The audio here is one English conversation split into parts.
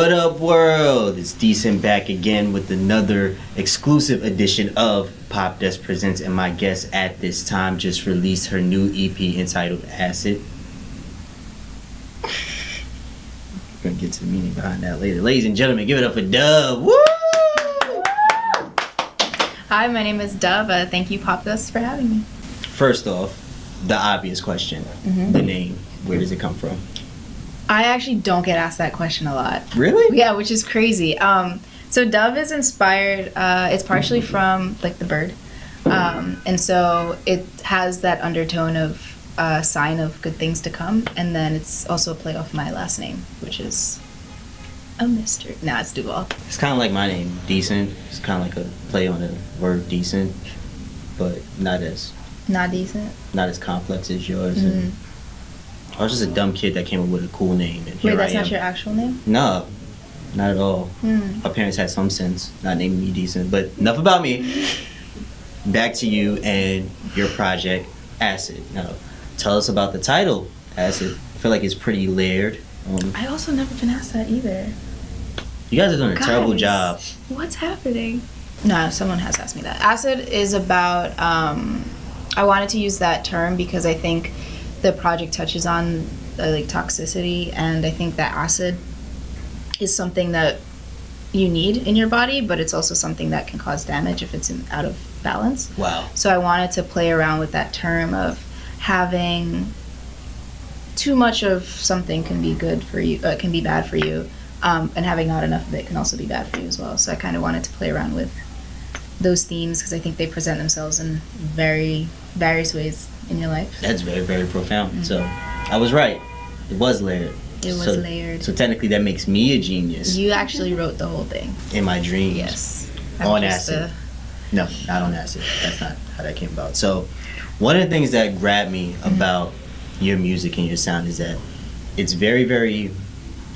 What up, world? It's Decent back again with another exclusive edition of Pop Dust Presents, and my guest at this time just released her new EP entitled Acid. We're gonna get to the meaning behind that later. Ladies and gentlemen, give it up for Duvv. Woo! Hi, my name is Duvv. Uh, thank you, Pop Desk, for having me. First off, the obvious question the name. Where does it come from? I actually don't get asked that question a lot. Really? Yeah, which is crazy. Um, so Duvv is inspired. Uh, it's partially from like the bird, um, and so it has that undertone of uh, sign of good things to come, and then it's also a play off my last name, which is a mystery. Nah, it's Duval. It's kind of like my name, Decent. It's kind of like a play on the word decent, but not as Not decent. not as complex as yours. Mhm. And I was just a dumb kid that came up with a cool name, and here Wait, that's not your actual name. No, not at all. Hmm. My parents had some sense, not naming me decent. But enough about me. Back to you and your project, Acid. Now, tell us about the title, Acid. I feel like it's pretty layered. Um, I also never been asked that either. you guys are doing a terrible job. What's happening? No, someone has asked me that. Acid is about. Um, I wanted to use that term because I think the project touches on uh, like toxicity, and I think that acid is something that you need in your body, but it's also something that can cause damage if it's in, out of balance. Wow. So I wanted to play around with that term of having too much of something can be good for you, uh, can be bad for you, um, and having not enough of it can also be bad for you as well. So I kind of wanted to play around with those themes because I think they present themselves in very various ways in your life. That's very, very profound. So, I was right. It was layered. It was so, layered. So technically, that makes me a genius You actually wrote the whole thing. in my dreams. Yes. On acid. a- No, not on acid. That's not how that came about. So, one of the things that grabbed me Mm-hmm. about your music and your sound is that it's very, very,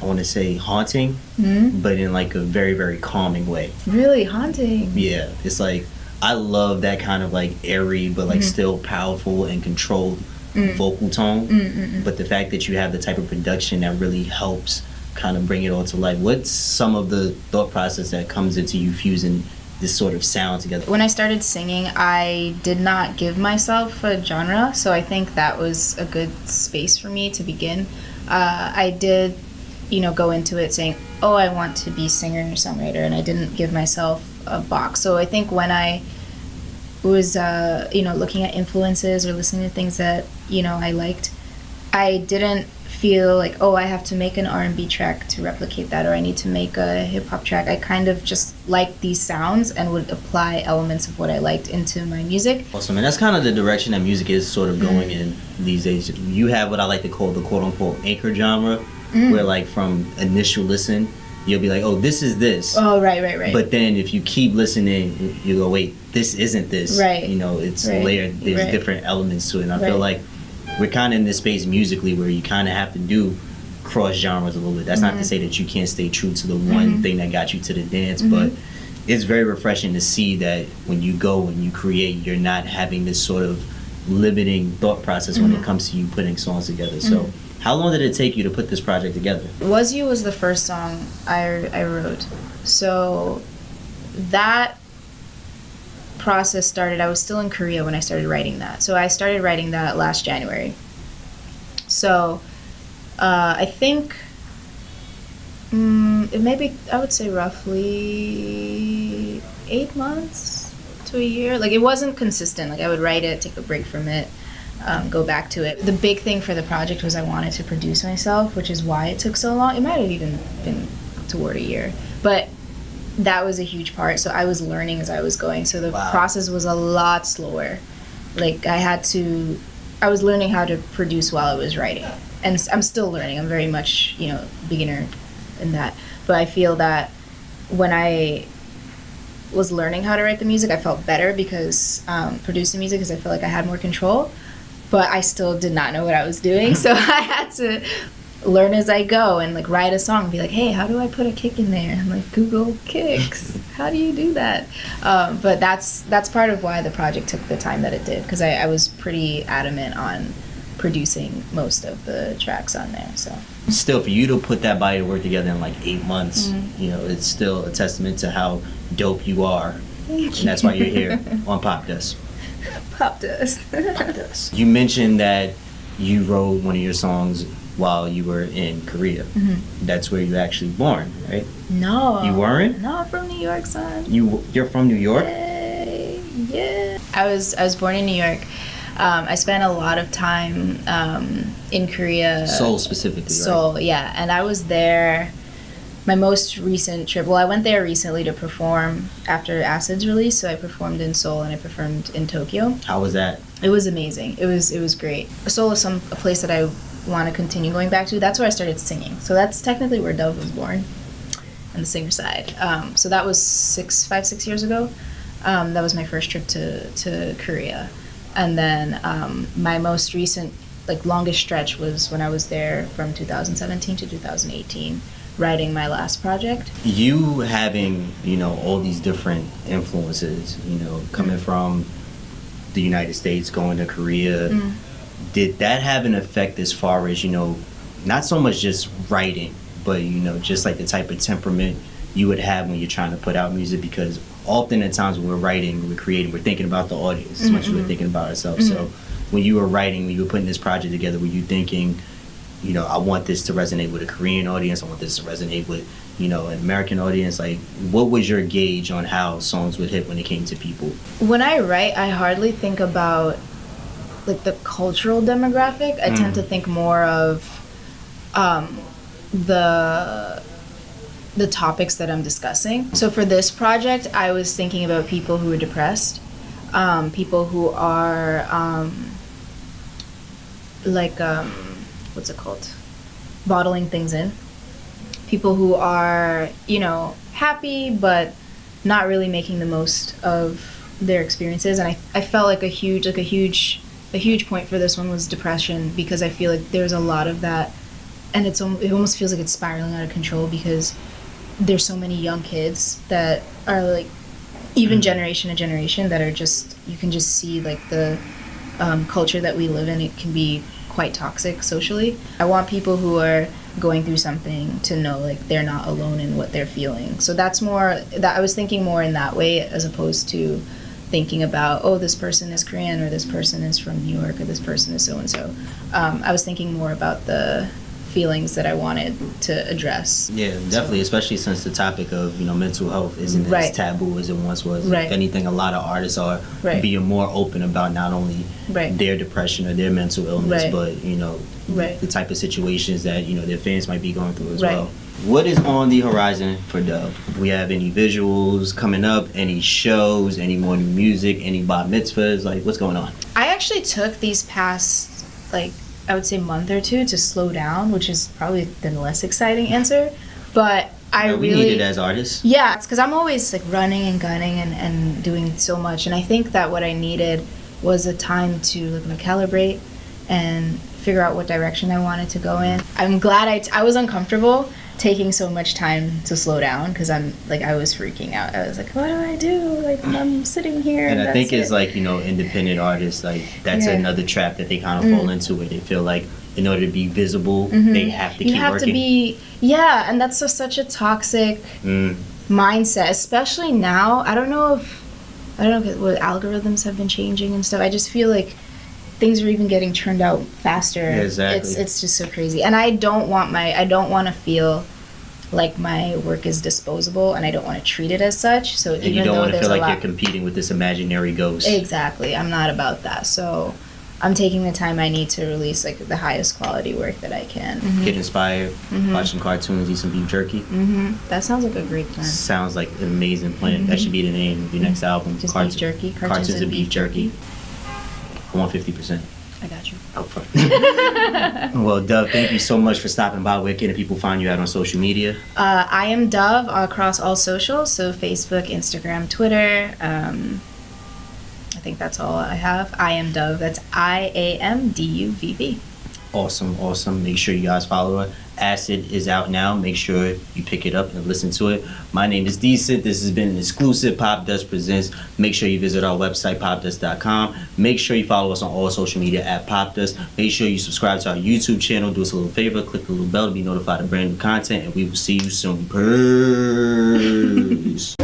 I want to say haunting, Hmm? but in like a very, very calming way. Really haunting. Yeah, it's like I love that kind of like airy, but like Mhm. still powerful and controlled Mm. vocal tone. Mm, mm, mm. But the fact that you have the type of production that really helps kind of bring it all to life. What's some of the thought process that comes into you fusing this sort of sound together? When I started singing, I did not give myself a genre, so I think that was a good space for me to begin. Uh, I did, you know, go into it saying, "Oh, I want to be singer or songwriter," and I didn't give myself a box. So I think when I was, uh, you know, looking at influences or listening to things that you know I liked, I didn't feel like oh I have to make an R&B track to replicate that or I need to make a hip hop track. I kind of just liked these sounds and would apply elements of what I liked into my music. Awesome, and that's kind of the direction that music is sort of going Mm. in these days. You have what I like to call the quote unquote anchor genre, Mm. where like from initial listen, you'll be like, oh, this is this. Oh right, right, right. But then if you keep listening, you go, wait, this isn't this. Right. You know, it's Right. layered. There's Right. different elements to it. And I feel like we're kind of in this space musically where you kind of have to do cross genres a little bit. That's not to Mhm. say that you can't stay true to the one Mhm. thing that got you to the dance, Mhm. but it's very refreshing to see that when you go and you create, you're not having this sort of limiting thought process when it Mhm. comes to you putting songs together. So, Mhm. How long did it take you to put this project together? Was You was the first song I, I wrote. So that process started, I was still in Korea when I started writing that. So I started writing that last January. So uh, I think mm, it maybe, I would say roughly eight months to a year. Like it wasn't consistent. Like I would write it, take a break from it, um, go back to it. The big thing for the project was I wanted to produce myself, which is why it took so long. It might have even been toward a year, but that was a huge part. So I was learning as I was going. So the Wow. process was a lot slower. Like I had to, I was learning how to produce while I was writing, and I'm still learning. I'm very much you know beginner in that, but I feel that when I was learning how to write the music, I felt better because um, producing music because I felt like I had more control. But I still did not know what I was doing, so I had to learn as I go and like write a song and be like, hey, how do I put a kick in there? And like Google kicks. How do you do that? Um, but that's that's part of why the project took the time that it did because I, I was pretty adamant on producing most of the tracks on there. So Still, for you to put that body to work together in like eight months, Mhm. you know, it's still a testament to how dope you are, Thank and that's why you're here on Pop Dust. Pop dust. Pop Dust. You mentioned that you wrote one of your songs while you were in Korea. Mhm. That's where you actually born, right? No. You weren't? No, I'm from New York, son. You you're from New York. Yay, yeah. I was I was born in New York. Um, I spent a lot of time um, in Korea. Seoul specifically, right? Seoul, yeah, and I was there. My most recent trip. Well, I went there recently to perform after Acid's release. So I performed in Seoul and I performed in Tokyo. How was that? It was amazing. It was it was great. Seoul is some a place that I want to continue going back to. That's where I started singing. So that's technically where Duvv was born, on the singer side. Um, so that was six, five, six years ago. Um, that was my first trip to to Korea, and then um, my most recent, like longest stretch was when I was there from 2017 to 2018, writing my last project. You having you know all these different influences, you know, coming from the United States, going to Korea. Mm. Did that have an effect as far as you know, not so much just writing, but you know, just like the type of temperament you would have when you're trying to put out music? Because often at times when we're writing, we're creating, we're thinking about the audience as much as we're Mhm. thinking about ourselves. So when you were writing, when you were putting this project together, were you thinking? You know, I want this to resonate with a Korean audience. I want this to resonate with, you know, an American audience. Like, what was your gauge on how songs would hit when it came to people? When I write, I hardly think about like the cultural demographic. I tend Mm. to think more of um, the the topics that I'm discussing. So for this project, I was thinking about people who are depressed, um, people who are um, like um, what's it called, bottling things in. People who are you know happy but not really making the most of their experiences and I, I felt like a huge like a huge a huge point for this one was depression because I feel like there's a lot of that and it's it almost feels like it's spiraling out of control because there's so many young kids that are like even Mhm. generation to generation that are just you can just see like the um, culture that we live in it can be quite toxic socially. I want people who are going through something to know like they're not alone in what they're feeling. So that's more that i was thinking more in that way as opposed to thinking about oh this person is korean or this person is from new york or this person is so and so i was thinking more about the feelings that i wanted to address Yeah, definitely, especially since the topic of, you know, mental health isn't Right. as taboo as it once was. Right. If anything, a lot of artists are Right. being more open about not only Right. their depression or their mental illness, but, you know, Right. the type of situations that, you know, their fans might be going through as Right. well. What is on the horizon for Duvv? We have any visuals coming up? Any shows? Any more new music? Any bar mitzvahs? Like, what's going on? I actually took these past like I would say month or two to slow down, which is probably the less exciting answer. But I Yeah, we really need it as artists. yeah, it's because I'm always like running and gunning and, and doing so much, and I think that what I needed was a time to like calibrate and figure out what direction I wanted to go in. I'm glad I, t- I was uncomfortable taking so much time to slow down because I'm like I was freaking out. I was like, what do I do? Like I'm sitting here. And I think it's it. like, you know, independent artists, like, that's Yeah. another trap that they kind of fall Mm. into where they feel like in order to be visible, Mhm. they have to you keep have working. to be yeah, and that's just such a toxic Mm. mindset, especially now. I don't know if I don't know if what algorithms have been changing and stuff. I just feel like things are even getting turned out faster. Yeah, exactly. It's it's just so crazy, and I don't want my I don't want to feel like my work is disposable, and I don't want to treat it as such. So And even you don't though want to feel like lot, you're competing with this imaginary ghost. exactly, I'm not about that. So. I'm taking the time I need to release like the highest quality work that I can. Get inspired, Mhm. watch some cartoons, eat some beef jerky. hmm That sounds like a great plan. Sounds like an amazing plan. That Mhm. should be the name of your next album. Just Cartoon- beef jerky, Cartoons, and beef jerky. I want 50% I got you. upfront. well, Duvv, thank you so much for stopping by. Where can people find you out on social media? Uh, I am Duvv across all socials, so Facebook, Instagram, Twitter. Um, I think that's all I have. I am Duvv. That's I A M D U V V. Awesome, awesome. Make sure you guys follow her Acid is out now. Make sure you pick it up and listen to it. My name is Decent. This has been an exclusive Pop Dust Presents. Make sure you visit our website, popdust.com. Make sure you follow us on all social media at Pop Dust. Make sure you subscribe to our YouTube channel. Do us a little favor. Click the little bell to be notified of brand new content. And we will see you soon. Peace.